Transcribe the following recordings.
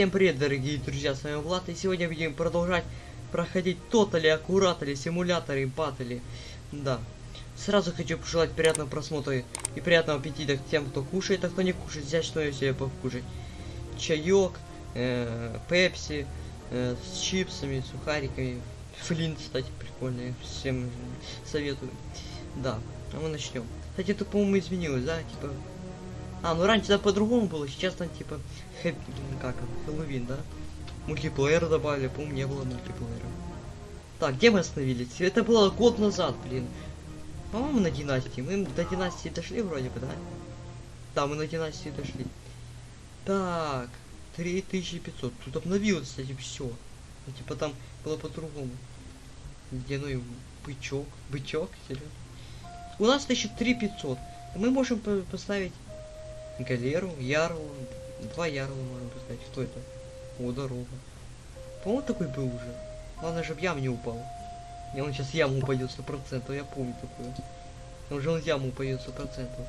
Всем привет, дорогие друзья, с вами Влад, и сегодня будем продолжать проходить тотали, аккуратали, симуляторы, батали. Да. Сразу хочу пожелать приятного просмотра и приятного аппетита тем, кто кушает, а кто не кушает, взять что-нибудь себе покушать. Чаек, э, пепси, э, с чипсами, сухариками. Флинт, кстати, прикольный, всем советую. Да, а мы начнем. Кстати, это, по-моему, изменилось, да, типа... А, ну раньше да по-другому было, сейчас там типа хэп... как Хэллоуин, да? Мультиплеер добавили, по-моему, не было мультиплеера. Так, где мы остановились? Это было год назад, блин. По-моему, на династии. Мы до династии дошли вроде бы, да? Да, мы на династии дошли. Так, 3500. Тут обновилось, кстати, все. Ну, типа там было по-другому. Где, ну и бычок. Бычок, серьезно. У нас, значит, 3500. Мы можем по поставить галеру, ярлу, два ярла можно поставить. Кто это? О, дорога. По-моему, такой был уже. Главное, чтобы ям не упал. И он сейчас яму упадет сто процентов, я помню такое. Уже он яму упадет сто процентов.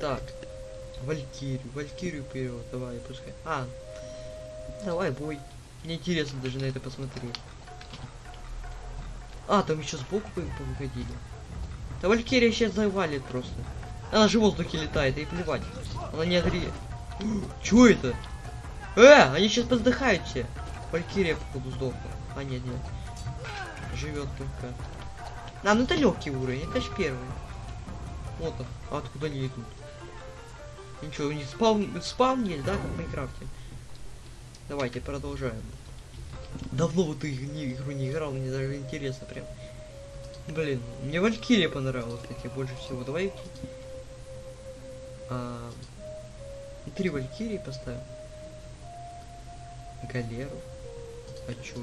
Так. Валькирию, Валькирию вперед, давай, пускай. А, давай, бой. Мне интересно даже на это посмотреть. А, там еще сбоку выходили. Да Валькирия сейчас завалит просто. Она же в воздухе летает, и плевать. Она не огреет. Чё это? Э, они сейчас поздыхают все. Валькирия, походу, сдохла. А, нет, нет. Живет только. А, ну это легкий уровень, это ж первый. Вот он. А откуда они идут? Ничего, у них спаун, спаун есть, да, как в Майнкрафте? Давайте продолжаем. Давно вот эту игру не играл, мне даже интересно прям. Блин, мне Валькирия понравилась, кстати, больше всего. Давай а, три валькирии поставим. Галеру. А чё?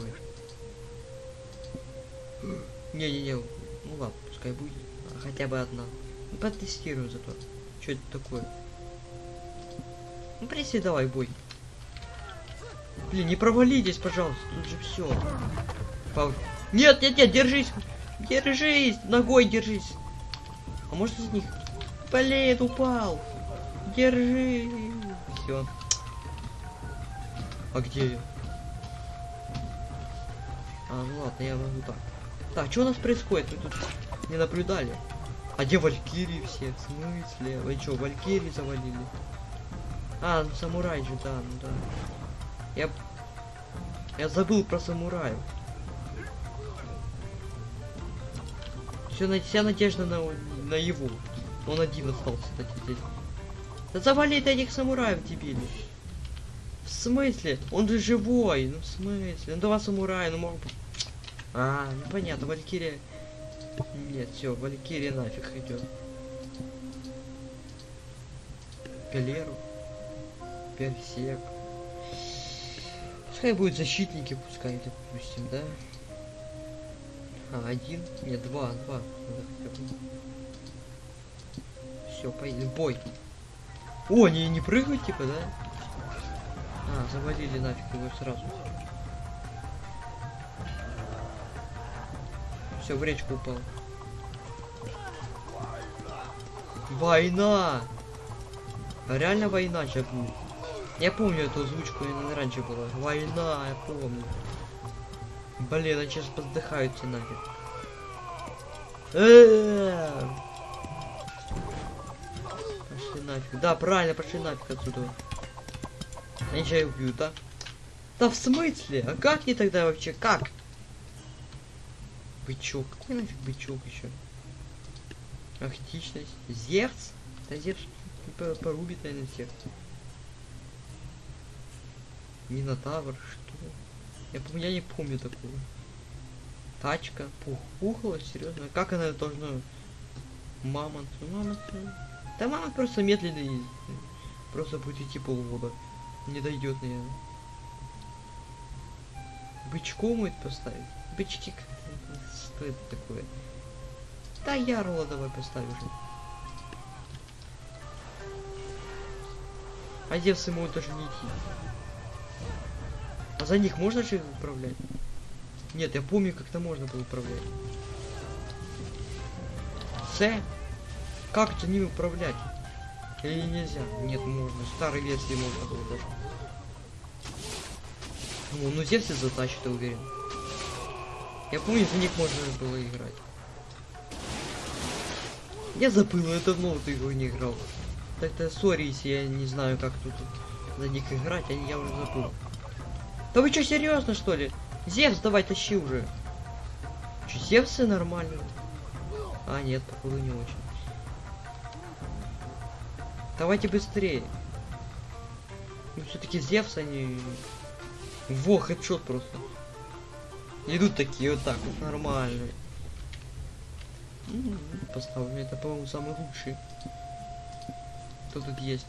Не-не-не, ну ладно, пускай будет. Хотя бы одна. Ну, потестируем зато. Что это такое? Ну, приси, давай, бой. Блин, не провалитесь, пожалуйста, тут же все. Пау... Нет, нет, нет, держись! Держись! Ногой держись! А может из них? Блин, упал! Держи. Все. А где я? А, ну ладно, я могу так. Так, что у нас происходит? Вы тут не наблюдали? А где Валькирии все? В смысле? Вы что, Валькирии завалили? А, ну самурай же, да, ну да. Я... Я забыл про самураев. Все, вся надежда на, на его. Он один остался, кстати, здесь. Да завали этих самураев, дебили. В смысле? Он же живой. Ну в смысле? Ну два самурая, ну мог бы... А, ну понятно, Валькирия... Нет, все, Валькирия нафиг идет. Галеру. Персек. Пускай будет защитники, пускай, допустим, да? А, один? Нет, два, два. Все, поедем. Бой. О, они не прыгают, типа, да? А, завалили нафиг его сразу. Все, в речку упал. Война! Реально война сейчас будет. Я помню эту озвучку, она раньше была. Война, я помню. Блин, они сейчас поздыхаются нафиг. Э-э-э! Нафиг. Да, правильно, пошли нафиг отсюда. Они сейчас убьют, да? Да в смысле? А как не тогда вообще? Как? Бычок. Какой нафиг бычок еще? Ахтичность. Зевс? Да Зевс порубит, наверное, всех. Минотавр, что? Я, я не помню такого. Тачка. Пух, пухла, серьезно. Как она должна... Мамонт. Мамонт. Да мама просто медленно ездит. Просто будет идти полгода. Не дойдет, наверное. Бычком это поставить? Бычки Что это такое? Да ярла давай поставишь. А девцы могут даже не идти. А за них можно же управлять? Нет, я помню, как-то можно было управлять. С. Как это не управлять? Или нельзя? Нет, можно. Старой версии можно было даже. Ну, ну Зевс и затащит, я уверен. Я помню, за них можно было играть. Я забыл, я давно в эту игру не играл. Так-то сори, если я не знаю, как тут за них играть, а я уже забыл. Да вы что, серьезно что ли? Зевс, давай тащи уже. Че, Зевсы нормально? А, нет, походу не очень. Давайте быстрее. Ну, все-таки Зевс, они... Во, хедшот просто. Идут такие вот так вот, нормально. Поставлю, это, по-моему, самый лучший. Кто тут есть?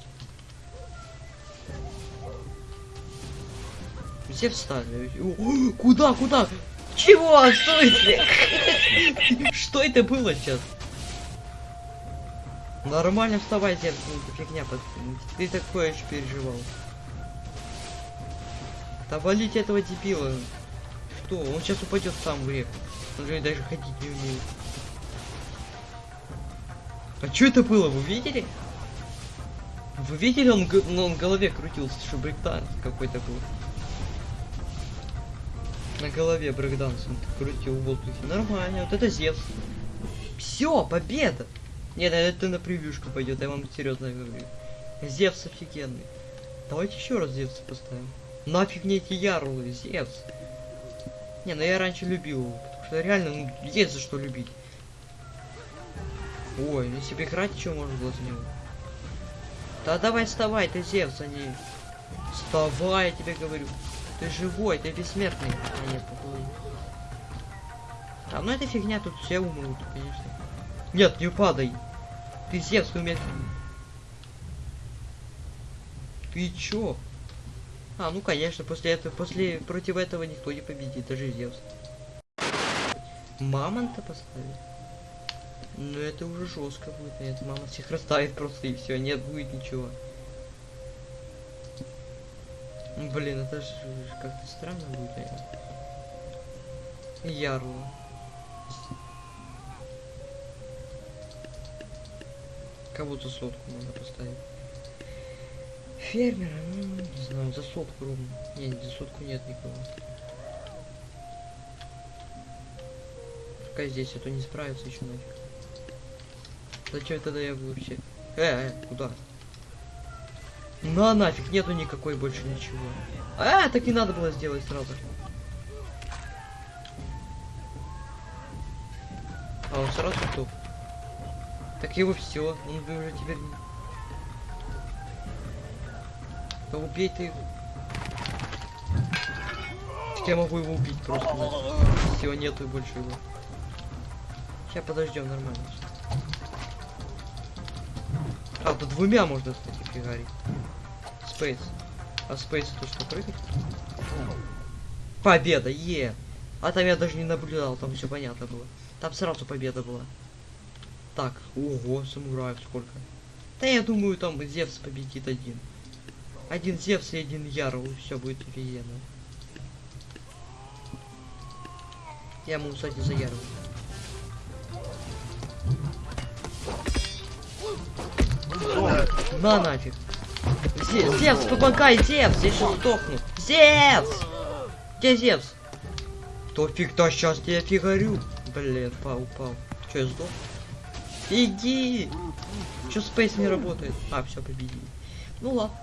Все встали. О, Куда, куда? Чего? Стойте! Что это было сейчас? Нормально вставай, это фигня, пацан. Ты такое еще переживал. Да валите этого дебила. Что? Он сейчас упадет сам в реку. Он же даже ходить не умеет. А что это было? Вы видели? Вы видели, он, ну, он в голове крутился, что брейкданс какой-то был. На голове брейкданс он крутил в воздухе. Нормально, вот это Зевс. Все, победа! Нет, это на превьюшку пойдет, я вам серьезно говорю. Зевс офигенный. Давайте еще раз Зевса поставим. Нафиг мне эти ярлы, Зевс. Не, ну я раньше любил его, потому что реально, ну, есть за что любить. Ой, если бы играть, что можно было за него? Да давай вставай, ты Зевс, а не... Вставай, я тебе говорю. Ты живой, ты бессмертный. А нет, походу. А ну это фигня, тут все умрут, конечно. Нет, не падай. Ты Зевс, ты умеешь... Ты чё? А, ну конечно, после этого, после, против этого никто не победит, даже Зевс. Мамонта поставить? Ну это уже жестко будет, нет, мама всех расставит просто и все, нет будет ничего. Блин, это же как-то странно будет, наверное. Ярло. Кого-то сотку можно поставить. Фермера, ну, не знаю, за сотку ровно. Не, за сотку нет никого. Пока здесь, а то не справится еще нафиг. Зачем тогда я вообще? Э, э, куда? На нафиг, нету никакой больше ничего. А, так и надо было сделать сразу. А он сразу топ. Так его все, он бы уже теперь. Да убей ты его. Так я могу его убить просто. Все, нету больше его. Сейчас подождем, нормально. А, тут двумя можно, кстати, фигарить. Спейс. А спейс это что, прыгать? Победа, е! А там я даже не наблюдал, там все понятно было. Там сразу победа была. Так, ого, самураев сколько. Да я думаю, там Зевс победит один. Один Зевс и один Ярл, все будет офигенно. Я могу, кстати, за Ярл. На нафиг. Зе- Зевс, помогай, Зевс, я сейчас сдохну. Зевс! Где Зевс? То фиг-то сейчас я фигарю. Блин, пал, упал. Че, я сдох? Иди! Че спейс не работает? А, все, победили. Ну ладно.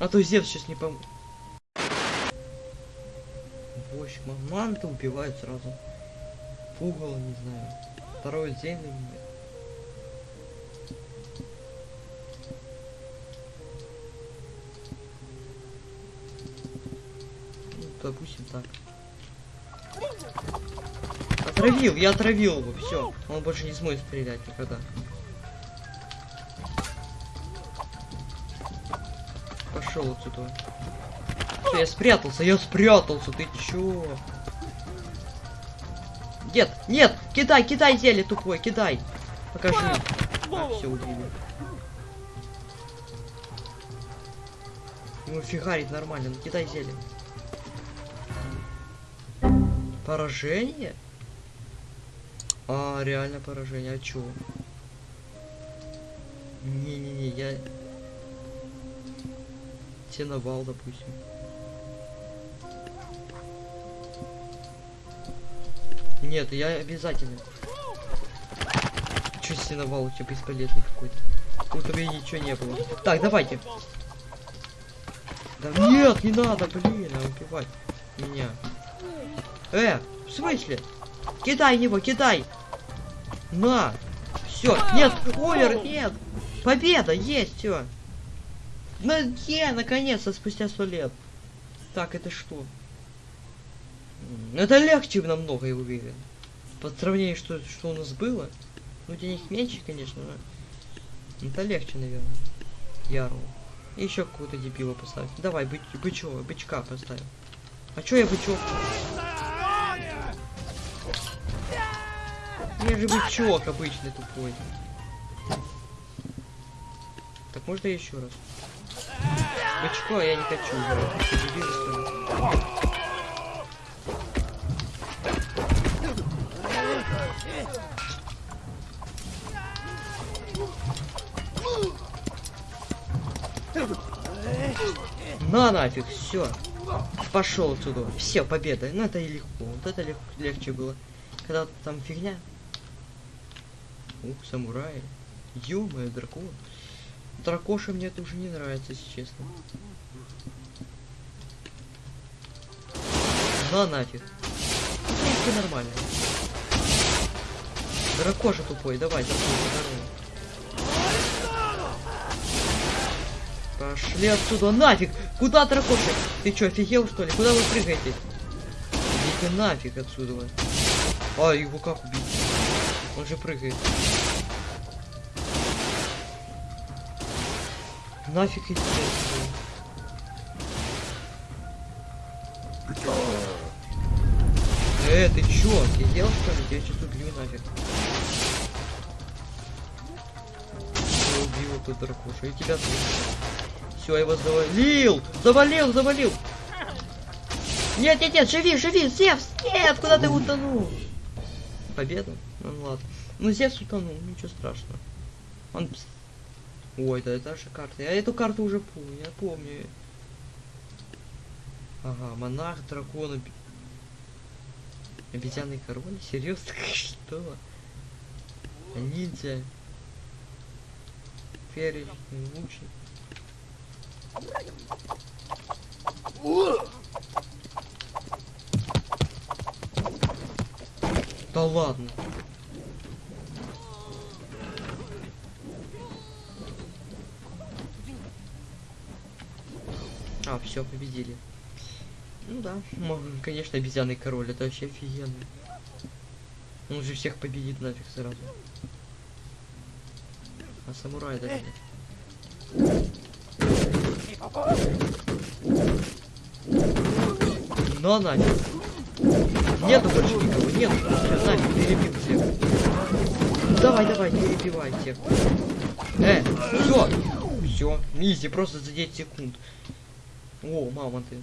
А то Зевс сейчас не пом... В общем, манты убивают сразу. Пугало, не знаю. Второй день или нет. Ну, допустим так. Отравил, я отравил его, все. Он больше не сможет стрелять никогда. Пошел отсюда. Всё, я спрятался, я спрятался, ты чё? Нет, нет, кидай, кидай зелье тупой, кидай. Покажи. А, все убили. Ему фигарить нормально, ну кидай зелье. Поражение? А, реально поражение, а чё? Не-не-не, я... Теновал, допустим. Нет, я обязательно. Чё стеновал у тебя бесполезный какой-то? Ну, у тебя ничего не было. Так, давайте. Да нет, не надо, блин, а убивать меня. Э, в смысле? Кидай его, кидай! На! Все, нет, умер, нет! Победа, есть, все. На, е, наконец-то, спустя сто лет. Так, это что? Это легче намного, я уверен. По сравнению, что, что у нас было. Ну, денег меньше, конечно, но... Это легче, наверное. Яру. И еще какого-то дебила поставить. Давай, бы бычок, бычка поставим. А чё я бычок? Я же бычок обычный тупой. Так можно еще раз? Бычко я не хочу. На нафиг, все. Пошел отсюда. Все, победа. Ну это и легко. Вот это лег легче было. Когда там фигня. Ух, самурай. ё дракон. Дракоша мне это уже не нравится, если честно. На нафиг. Ну, в принципе, нормально. Дракоша тупой, давай, дракоша. Пошли отсюда, нафиг! Куда дракоша? Ты чё, офигел что ли? Куда вы прыгаете? Идите нафиг отсюда. А, его как убить? Он же прыгает. Нафиг идти отсюда. Э, ты чё, офигел что ли? Я сейчас убью нафиг. Я убил эту дракошу, и тебя тоже. Все, я его завалил! Завалил, завалил! Нет, нет, нет, живи, живи, Зевс! Нет, куда ты утонул? Победа? Ну ладно. Ну Зевс утонул, ничего страшного. Он... Ой, да это же карта. Я эту карту уже помню, я помню. Ага, монарх, дракон, оби... обезьянный король? Серьезно? Что? Ниндзя. Перечный лучник. Да ладно. А, все, победили. Ну да, конечно, обезьянный король, это вообще офигенно. Он же всех победит нафиг сразу. А самурай даже нет. Но нафиг. Нету больше никого, нету. Всё, нафиг, перебил всех. Давай, давай, перебивай всех. Э, все. Все, изи, просто за 10 секунд. О, мама ты.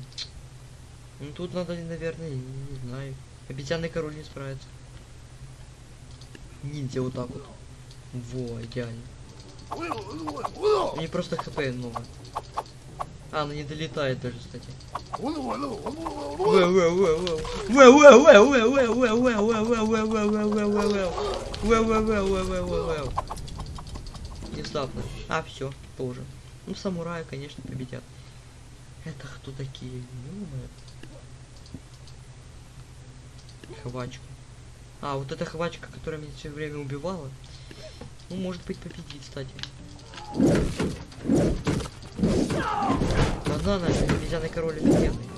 Ну тут надо, наверное, не, знаю. Обезьянный король не справится. Ниндзя вот так вот. Во, идеально. Мне просто хп много. А, она не долетает даже, кстати. Внезапно. А, все, тоже. Ну, самураи, конечно, победят. Это кто такие? Ё-моё. Хвачка. А, вот эта хвачка, которая меня все время убивала. Ну, может быть, победит, кстати. Банана, обезьяный король офигенный.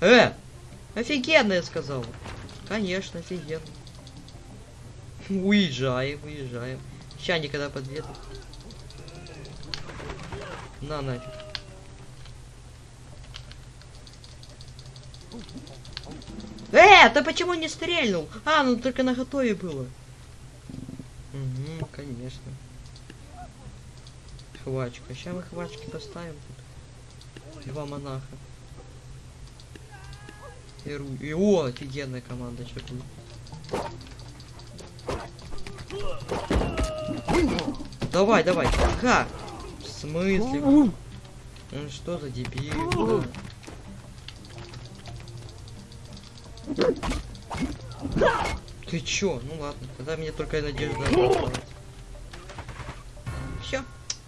Э! Офигенно, я сказал. Конечно, офигенно. Уезжаем, уезжаем. Ща никогда подъедут. На нафиг. Э, ты почему не стрельнул? А, ну только на готове было. Угу, конечно. Хвачка. Сейчас мы хвачки поставим тут. Два монаха. И, ру... и о, офигенная команда, что. Давай, давай. Ха! Смысле? Ну что за дебил? Ты чё? Ну ладно, тогда мне только надежда Все.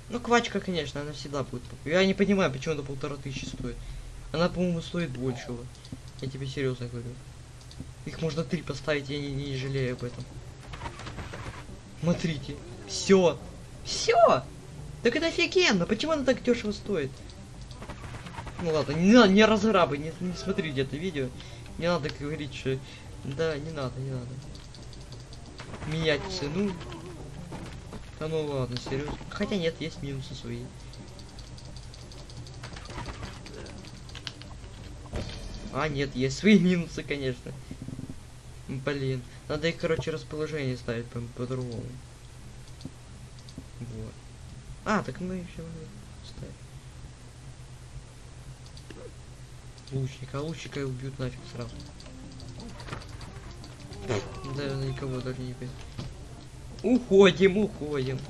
Ну, квачка, конечно, она всегда будет. Я не понимаю, почему она полтора тысячи стоит. Она, по-моему, стоит большего. Я тебе серьезно говорю. Их можно три поставить, я не, не жалею об этом. Смотрите. Все. Все. Так это офигенно. Почему она так дешево стоит? Ну ладно, не надо, не разрабы, не, не смотри где-то видео. Не надо говорить, что... Да, не надо, не надо. Менять цену. Да ну ладно, серьезно. Хотя нет, есть минусы свои. А, нет, есть свои минусы, конечно. Блин. Надо их, короче, расположение ставить по- по-другому. вот. А, так мы еще ставим. Лучника, а лучника убьют нафиг сразу. Наверное, никого даже не бьет. Уходим, уходим.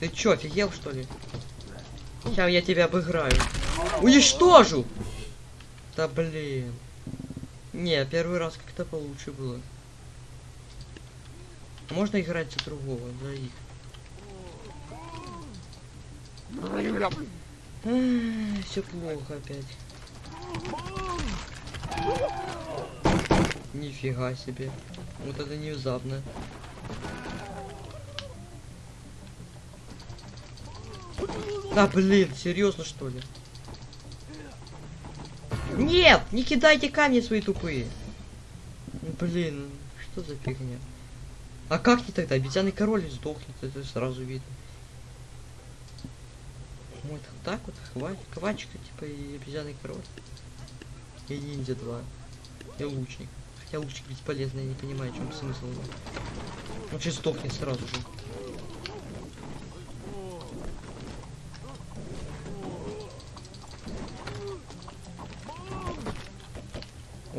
Ты чё, офигел что ли? Сейчас я тебя обыграю. Уничтожу! Да блин. Не, первый раз как-то получше было. Можно играть за другого, за их. Все плохо опять. Нифига себе. Вот это внезапно. Да блин, серьезно что ли? Нет, не кидайте камни свои тупые. Ну, Блин, что за фигня? А как не тогда? Обезьяный король сдохнет, это сразу видно. Вот так вот, хватит, квачка, типа, и обезьяный король. И ниндзя 2. И лучник. Хотя лучник бесполезный, я не понимаю, в чем смысл. Он сейчас сдохнет сразу же.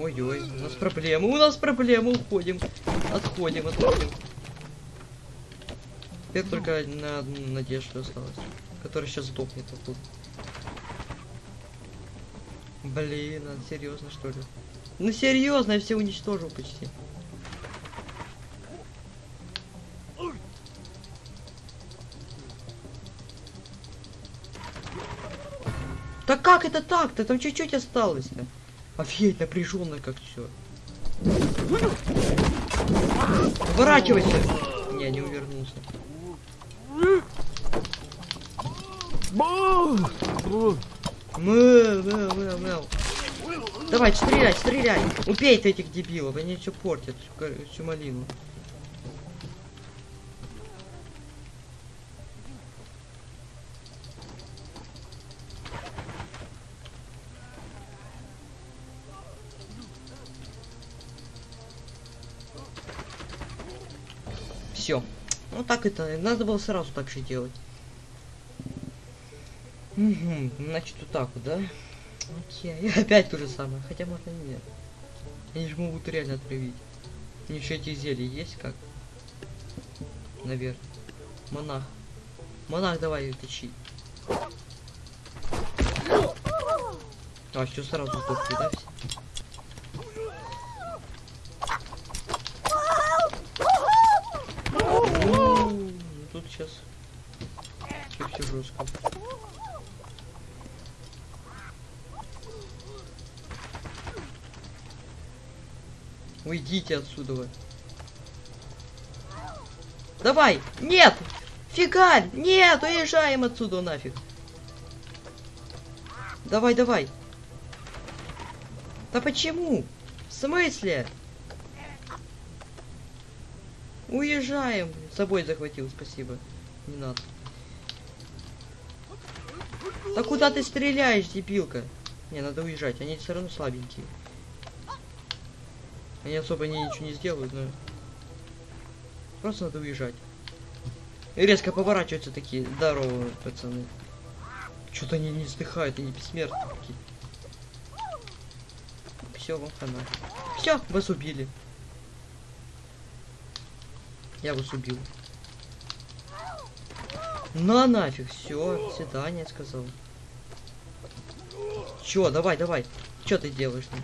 Ой-ой, у нас проблемы, у нас проблемы, уходим. Отходим, отходим. Теперь только одна надежда осталась, которая сейчас сдохнет вот тут. Блин, а серьезно что ли? Ну серьезно, я все уничтожил почти. Да как это так-то? Там чуть-чуть осталось-то. Офигеть, напряженно как все. Поворачивайся! Не, не увернулся. Мэу, мэу, мэу, мэу. Давай, стреляй, стреляй. Убей этих дебилов, они все портят, всю, всю малину. Все. Так это, надо было сразу так же делать. Угу, значит вот так вот, да? Окей, опять то же самое, хотя можно нет. Они же могут реально отравить. У еще эти зелья есть как? Наверное. Монах. Монах, давай тащи. А, все сразу сдохли, да? все? Ну, Тут сейчас все жестко. Уйдите отсюда. вы. Давай! Нет! Фигаль! Нет! Уезжаем отсюда нафиг! Давай, давай! Да почему? В смысле? Уезжаем! С собой захватил, спасибо. Не надо. Да куда ты стреляешь, дебилка? Не, надо уезжать, они все равно слабенькие. Они особо не, ничего не сделают, но... Просто надо уезжать. И резко поворачиваются такие здоровые пацаны. Что-то они не вздыхают, они бессмертные такие. Все, вам хана. Все, вас убили. Я вас убил. На нафиг, все, свидание сказал. Чё, давай, давай. Чё ты делаешь? ну?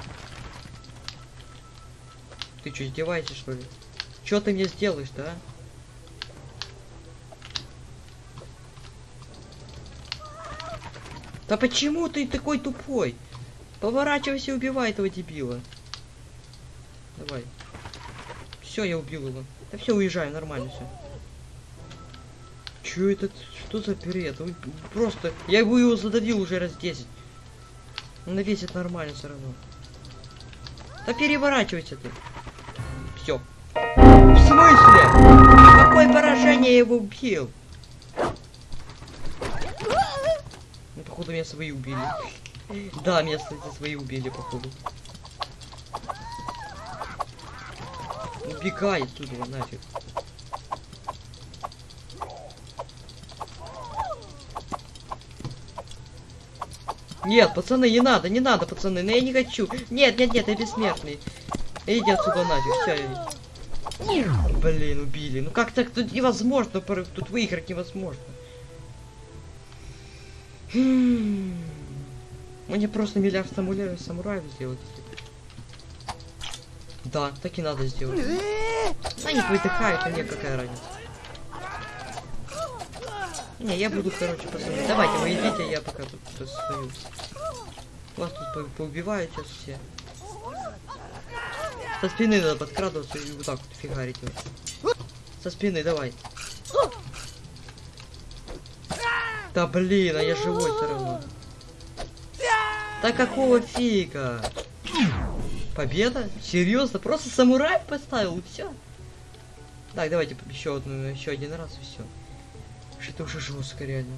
Ты что, издеваешься, что ли? Чё ты мне сделаешь, да? Да почему ты такой тупой? Поворачивайся и убивай этого дебила. Давай. Все, я убил его. Да все, уезжаем, нормально все. Чё это? Что за? Ой, Просто, я его его задавил уже раз 10. Он навесит нормально все равно. Да переворачивайся ты. Все. В смысле? Какое поражение я его убил? Ну, походу, меня свои убили. Да, меня, кстати, свои убили, походу. Убегай отсюда, нафиг. Нет, пацаны, не надо, не надо, пацаны, но я не хочу. Нет, нет, нет, я бессмертный. Иди отсюда нафиг, все. Блин, убили. Ну как так тут невозможно, тут выиграть невозможно. М. Мне просто миллиард самураев, сделать. Да, так и надо сделать. Они выдыхают, а мне какая разница. Не, я буду, короче, пацаны. Давайте, вы идите, я пока тут стою. Вас тут по- поубивают сейчас все. Со спины надо подкрадываться и вот так вот фигарить. вот. Со спины, давай. Да блин, а я живой все равно. Да какого фига? Победа? Серьезно? Просто самурай поставил и все. Так, давайте еще одну, еще один раз и все. Что-то уже жестко реально.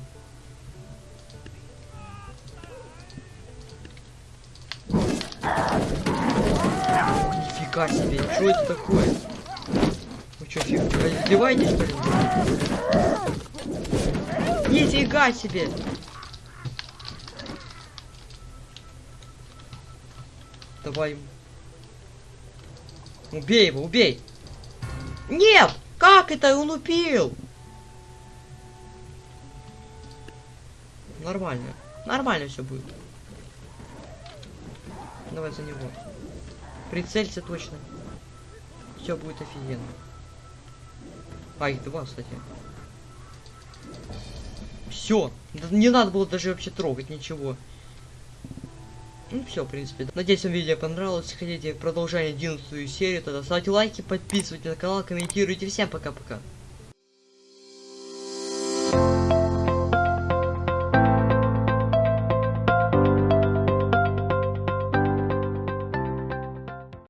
Нифига себе, что это такое? Вы что, фиг, издеваетесь, что ли? Нифига себе! Давай. Убей его, убей! Нет! Как это он убил? Нормально. Нормально все будет. Давай за него. Прицелься точно. Все будет офигенно. А, их два, кстати. Все. Не надо было даже вообще трогать ничего. Ну все, в принципе. Надеюсь, вам видео понравилось. Хотите продолжение 11 серию, тогда ставьте лайки, подписывайтесь на канал, комментируйте. Всем пока-пока.